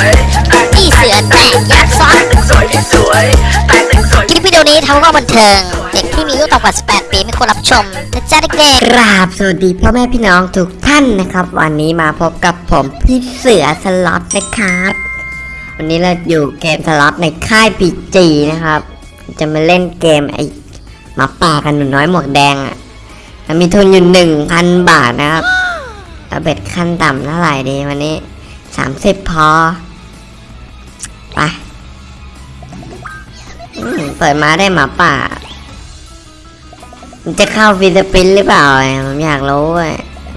วยพี่เสือแตกยักษ์ซ้อนสวยที่สวยแตกหนึ่งสวยคลิปวิดีโอนี้ทำเพื่อบันเทิง เด็กที่มีอายุต่ำกว่า 18 ปีไม่ควรรับชมนะจ๊ะเด็กกราบสวัสดีพ่อแม่พี่น้องทุกท่านนะครับ วันนี้มาพบกับผมพี่เสือสล็อตนะครับ วันนี้เราอยู่เกมสล็อตในค่ายพีจีนะครับ จะมาเล่นเกมไอ้หมาป่ากันหนูน้อยหมวกแดงอะ่ะมีทุนอยู่หนึ่งพันบาทนะครับแล้ว bet ขั้นต่ำเท่าไหร่ดีวันนี้สามสิบพอ ปอืมเปิดมาได้หมาป่า มันจะเข้า free spin หรือเปล่าเนี่ยผมอยากรู้เว้ย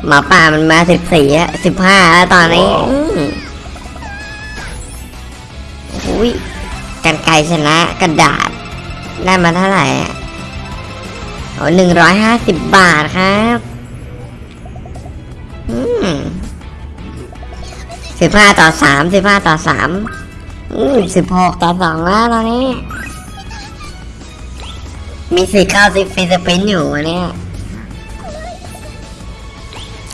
หมาป่ามันมาสิบสี่อะสิบห้าแล้วตอนนี้อืมอุ้ยกรรไกรชนะกระดาษ ได้มาเท่าไหร่อะโอ้หนึ่งร้อยห้าสิบบาทครับอืมสิบห้าต่อสามสิบห้าต่อสาม อืมสิบหกต่อสองแล้วตอนนี้ มีสิทธิ์เข้า free spin อยู่วันเนี้ย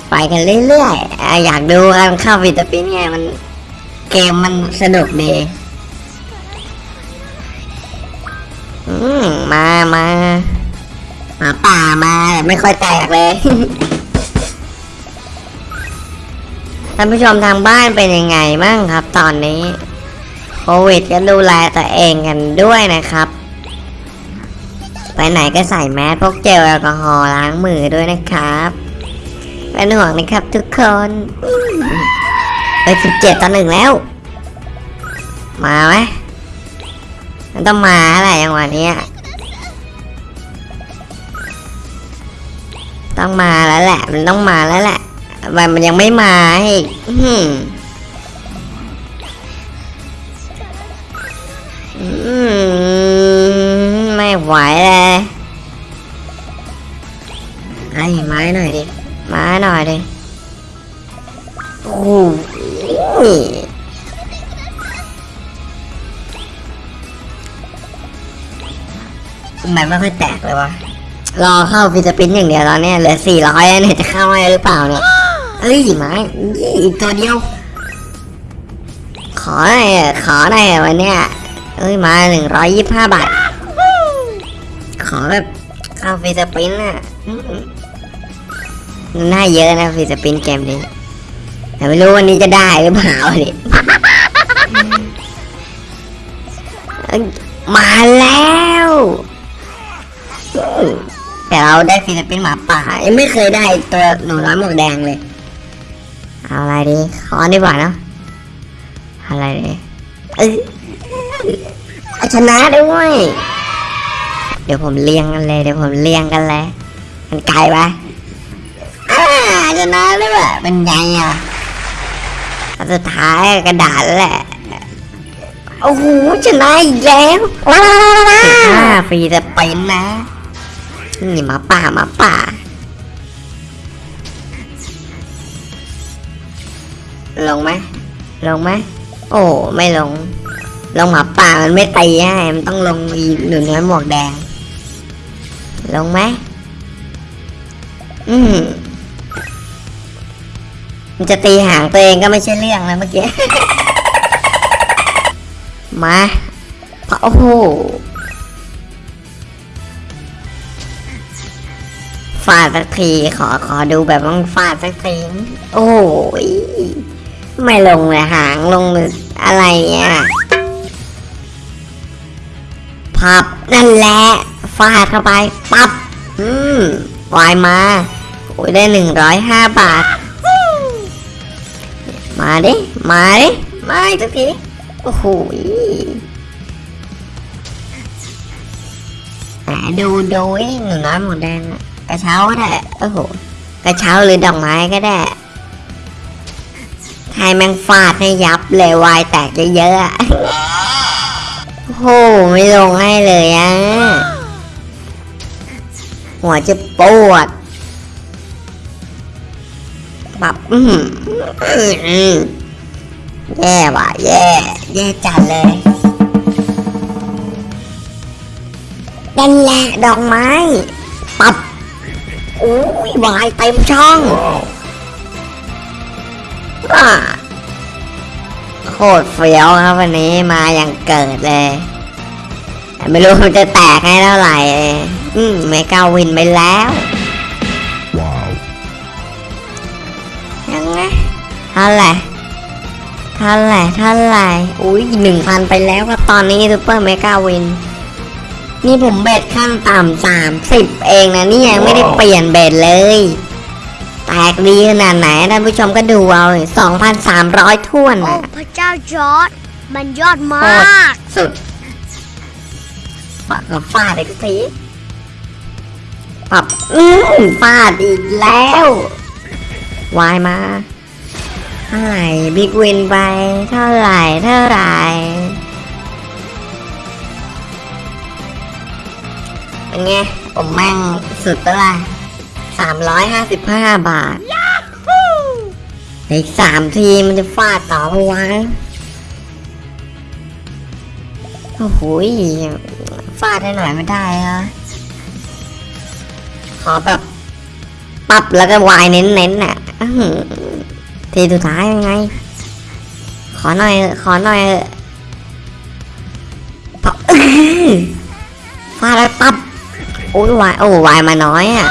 ไปกันเรื่อยๆอยากดูการเข้า free spin ไงมัน เกมมันสนุกดีอืมมามาหมาป่ามาไม่ค่อยแตกเลยท่านผู้ชมทางบ้านเป็นยังไงบ้างครับตอนนี้ วิดก็ดูแลตัวเองกันด้วยนะครับ ไปไหนก็ใส่แมสพกเจลแอลกอฮอล์ล้างมือด้วยนะครับเป็นห่วงนะครับทุกคนไปสิบเจ็ดต่อหนึ่งแล้ว มาไหมมันต้องมาอะไรอย่างวันนี้ต้องมาแล้วแหละ มันต้องมาแล้วแหละมันมันยังไม่มาอีก วะ รอเข้า free spin อย่างเดียวตอนเนี้ยเหลือสี่ร้อยเนี่ยจะเข้าได้หรือเปล่าเนี่ยเอ้ยไม้อีกตัวเดียว ขอหน่อยอะขอหน่อยอะวันเนี้ยเอ้ยมาหนึ่งร้อยยี่สิบห้าบาท ขอแบบเข้า free spin อะอืมน่าเยอะนะ free spin เกมนี้แต่ไม่รู้วันนี้จะได้หรือเปล่าดิเอ้ยมาแล้วอืม แต่เราได้ฟิลิปปินส์หมาป่ายังไม่เคยได้ตัวหนูน้อยหมวกแดงเลย เอาอะไรดีขอดีกว่าเนอะอะไรดีเอ้ยเอาชนะด้วยเดี๋ยวผมเลี้ยงกันเลยเดี๋ยวผมเลี้ยงกันเลยมันไกลปะอ่าชนะเลยว่ะเป็นไงอะอันสุดท้ายกระดาษแหละโอ้โหชนะอีกแล้วว้าวห้าฟรีจะเป็นนะ นี่หมาป่าหมาป่า ลงไหมลงไหมโอ้ไม่ลง ลงหมาป่ามันไม่ตีให้มันต้องลงอีหนูน้อยหมวกแดง ลงไหมอืมมันจะตีหางตัวเองก็ไม่ใช่เรื่องแล้วเมื่อกี้ มา โอ้โห ฟาดสักทีขอขอดูแบบต้องฟาดสักทีโอ้ยไม่ลงเลยหางลงเลยอะไรเนี่ยพับนั่นแหละฟาดเข้าไปปับอืมวายมาโอ้ยได้หนึ่งร้อยห้าบาท มาดิ มาดิมาอีกสักทีโอ้โหดูดูหนูน้อยหมดแดงอะ กระเช้าก็ได้โอ้โหกระเช้าหรือดอกไม้ก็ได้ให้แมงฟาดให้ยับเลยวายแตกเยอะๆโอ้โหไม่ลงให้เลยอะหัวจะปวดแบบอือหืออื้อแย่ว่ะแย่แย่จัดเลยนั่นแหละดอกไม้ ปับ โอ้ยวายเต็มช่องอ่าโอ้โหคตรเฟี้ยวครับวันนี้มาอย่างเกิดเลยแต่ไม่รู้มันจะแตกให้เท่าไหร่อืมเมกาวินไปแล้ว Wow. ยังไงเท่าไหร่เท่าไหร่เท่าไหร่อุ้ยหนึ่งพันไปแล้วครับตอนนี้ซูเปอร์ mega win นี่ผม bet ขั้นต่ำสามสิบเองนะนี่ยังไม่ได้เปลี่ยน bet เลย แตกดีขนาดไหนท่านผู้ชมก็ดูเอาสองพันสามร้อยท่วนโอ้นะพระเจ้าจอร์ดมันยอดมโคตรากสุดปากกับฟาดอีกทีปรับอืมฟาดอีกแล้ววายมาเท่าไหร่บิ๊กวินไปเท่าไหร่เท่าไหร่ เป็นไง ผมแม่งสุดตัวละสามร้อยห้าสิบห้าบาทอีกสามทีมันจะฟาดต่อปะวะโอ้โหยฟาดได้หน่อยไม่ได้เหรอขอแบบปรับแล้วก็วายเน้นๆน่ะอื้อหือทีสุดท้ายยังไง ขอหน่อยเถอะขอหน่อยเถอะปับอื้อฟาดแล้วปับ โอ้ยวายโอ้วายมาน้อยอะ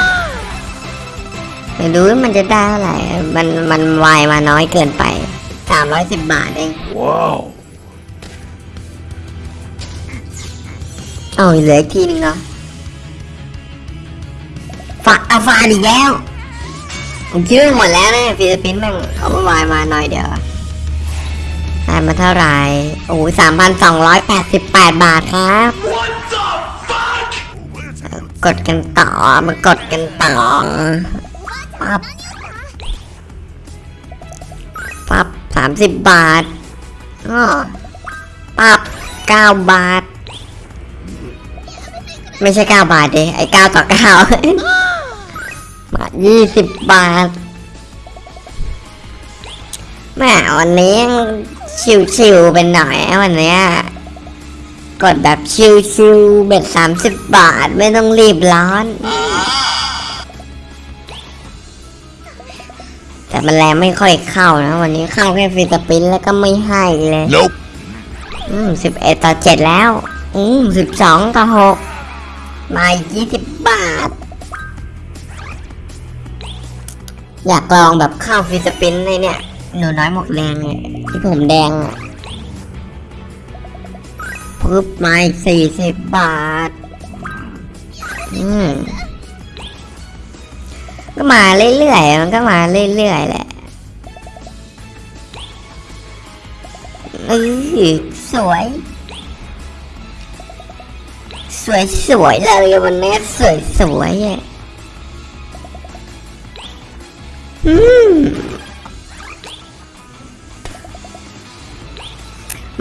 เดี๋ยวดูว่ามันจะได้เท่าไหร่มันมันวายมาน้อยเกินไปสามร้อยสิบบาทเอง Wow. เอาเหลืออีกทีนึงเหรอฝากเอาฟาดอีกแล้วผมคิดว่าหมดแล้วนะฟิลิปปินส์แม่งเอามาวายมาหน่อยเดียวได้มาเท่าไหร่โอ้ยสามพันสองร้อยแปดสิบแปดบาทครับ กดกันต่อมากดกันต่อปั๊บปั๊บสามสิบบาทอ้อปั๊บเก้าบาท ไม่ใช่เก้าบาทดิไอเก้าต่อเก้าบาทยี่สิบบาทแม่วันนี้ชิวๆเป็นหน่อยวันเนี้ย กดแบบชิวๆเบ็ดสามสิบบาทไม่ต้องรีบร้อน แต่มันแรงไม่ค่อยเข้านะ วันนี้เข้าแค่ฟิสปินแล้วก็ไม่ให้เลย Nope. อืมสิบเอ็ดต่อเจ็ดแล้ว อืมสิบสองต่อหกมาอีกยี่สิบบาท อยากลองแบบเข้าฟิสปินในเนี่ย หนูน้อยหมวกแดงเนี่ยที่ผมแดงอะ ปึ๊บมาอีกสี่สิบบาท อืม ก็มาเรื่อยๆ มันก็มาเรื่อยๆ แหละเออสวย สวยสวยๆเลยวันนี้สวยสวยๆอะอืม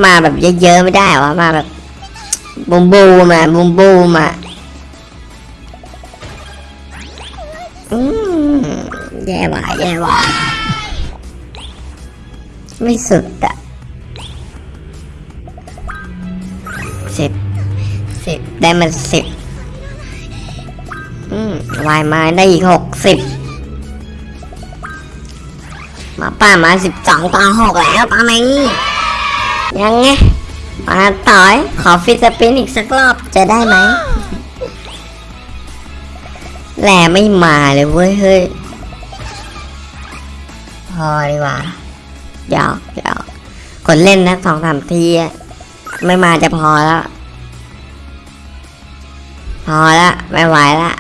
มาแบบเยอะๆไม่ได้วะมาแบบ บูมบูมาบูมบูมาอืมแย่ว่ะแย่ว่ะไม่สุดอะสิบสิบได้มันสิบอืมวายมาได้อีกหกสิบมาป้ามาสิบสองต่อหกแล้วตอนนี้ยังไง มาต่อยขอฟิสปินอีกสักรอบจะได้ไหมแหลไม่มาเลยเว้ยเฮ้ยพอดีกว่าหยอกหยอกคนเล่นนะสองสามทีไม่มาจะพอแล้ว พอและไม่ไหวและ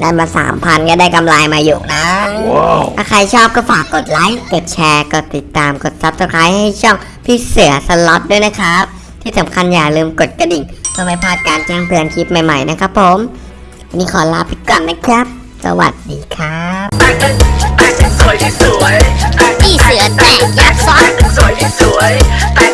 ได้มาสามพันก็ได้กำไรมาอยู่นะ Wow. ถ้าใครชอบก็ฝากกดไลค์กดแชร์กดติดตามกด subscribe ให้ช่องพี่เสือสล็อตด้วยนะครับ ที่สำคัญอย่าลืมกดกระดิ่งเพื่อไม่พลาดการแจ้งเตือนคลิปใหม่ๆนะครับผมวันนี้ขอลาไปก่อนนะครับ สวัสดีครับแต่งเป็นแต่งเป็นสวยที่สวยแต่งพี่เสือแตกยัดซอสแต่งเป็น